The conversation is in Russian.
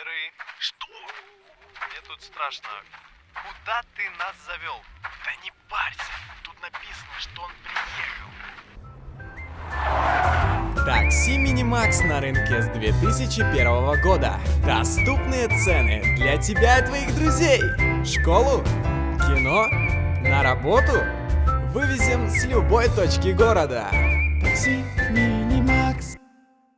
Серый. Что? Мне тут страшно. Куда ты нас завел? Да не парься. Тут написано, что он приехал. Такси Минимакс на рынке с 2001 года. Доступные цены для тебя и твоих друзей. В школу? Кино? На работу? Вывезем с любой точки города. Такси Минимакс.